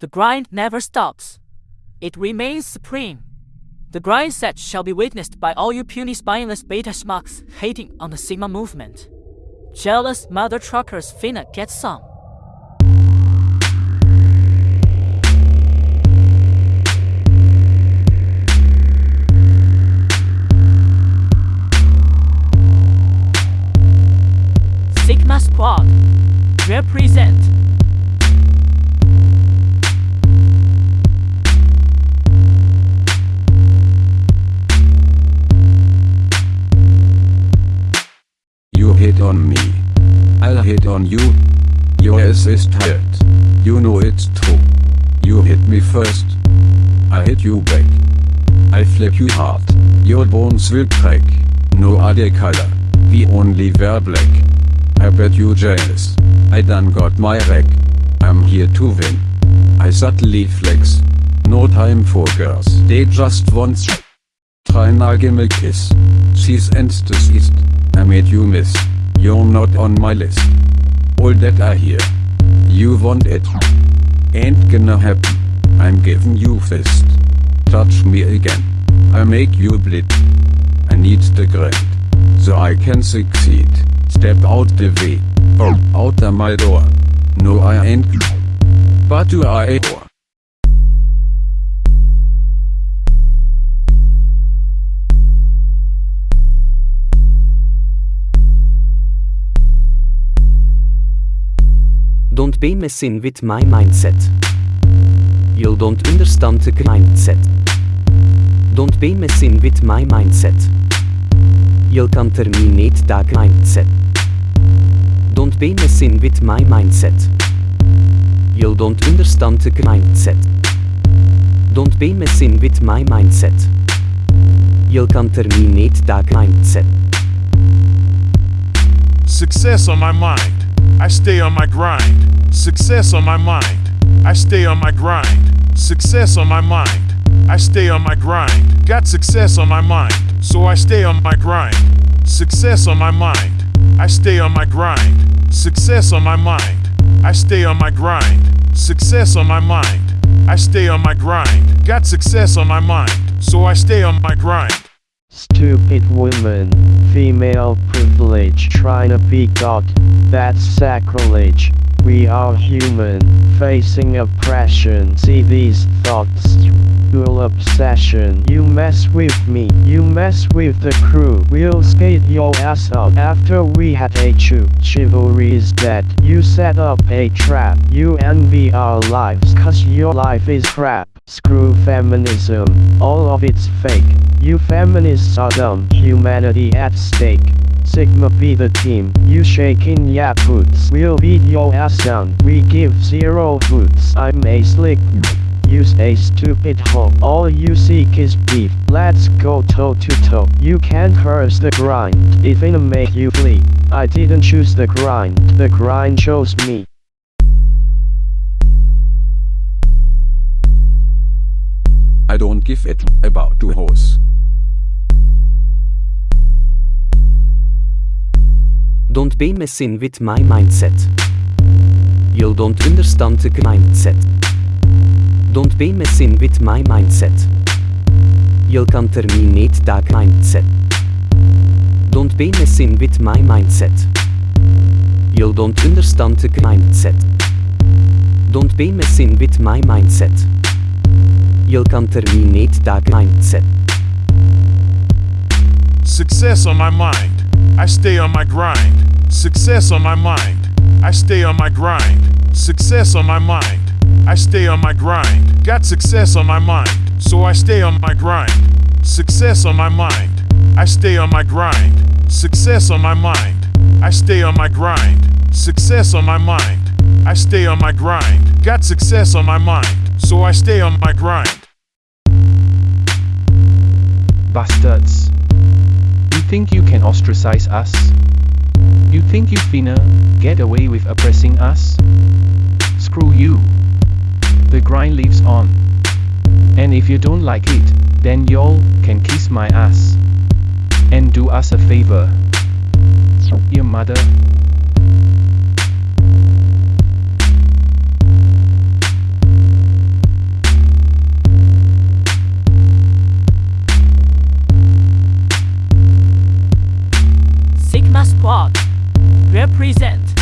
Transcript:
The grind never stops. It remains supreme. The grind set shall be witnessed by all you puny spineless beta schmucks hating on the Sigma movement. Jealous mother truckers finna get some. Sigma Squad represent. On me. I'll hit on you. Your ass is hurt. You know it's true. You hit me first. I hit you back. I flip you hard. Your bones will crack. No other color. We only wear black. I bet you jealous. I done got my rack. I'm here to win. I subtly flex. No time for girls. They just want Try gimme a kiss. She's deceased. I made you miss. You're not on my list. All that I hear. You want it. Ain't gonna happen. I'm giving you fist. Touch me again. I make you bleed. I need the grind. So I can succeed. Step out the way. Out of my door. No I ain't. But do I? Don't be messing with my mindset. You don't understand the mindset. Don't be messing with my mindset. You can terminate that mindset. Don't be messing with my mindset. You don't understand the mindset. Don't be messing with my mindset. You can terminate that mindset. Success on my mind. I stay on my grind. Success on my mind. I stay on my grind. Success on my mind. I stay on my grind. Got success on my mind, so I stay on my grind. Success on my mind. I stay on my grind. Success on my mind. I stay on my grind. Success on my mind. I stay on my grind. Got success on my mind, so I stay on my grind. Stupid woman, female privilege trying to be God, that's sacrilege. We are human, facing oppression. See these thoughts, dual obsession. You mess with me, you mess with the crew. We'll skate your ass up after we had a chew. Chivalry is dead. You set up a trap. You envy our lives, cause your life is crap. Screw feminism, all of it's fake. You feminists are dumb, humanity at stake. Sigma be the team, you shaking ya boots. We'll beat your ass down, we give zero hoots. I'm a slick. Use a stupid hoe. All you seek is beef. Let's go toe to toe. You can't curse the grind. It finna make you flee. I didn't choose the grind. The grind chose me. I don't give it about two hoes. Be messing with my mindset. You don't understand the mindset. Don't be messing with my mindset. You can terminate that mindset. Don't be messing with my mindset. You don't understand the mindset. Don't be messing with my mindset. You can terminate that mindset. Success on my mind. I stay on my grind. Success on my mind. I stay on my grind. Success on my mind. I stay on my grind. Got success on my mind, so I stay on my grind. Success on my mind. I stay on my grind. Success on my mind. I stay on my grind. Success on my mind. I stay on my grind. Got success on my mind, so I stay on my grind. Bastards. You think you can ostracize us? You think you finna get away with oppressing us? Screw you. The grind lives on. And if you don't like it, then y'all can kiss my ass. And do us a favor. Your mother. Squad. Represent